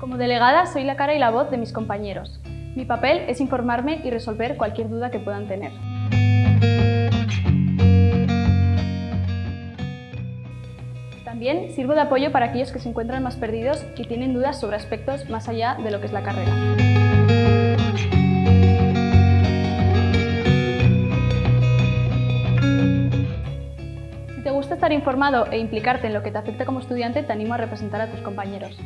Como delegada soy la cara y la voz de mis compañeros. Mi papel es informarme y resolver cualquier duda que puedan tener. También sirvo de apoyo para aquellos que se encuentran más perdidos y tienen dudas sobre aspectos más allá de lo que es la carrera. Si te gusta estar informado e implicarte en lo que te afecta como estudiante, te animo a representar a tus compañeros.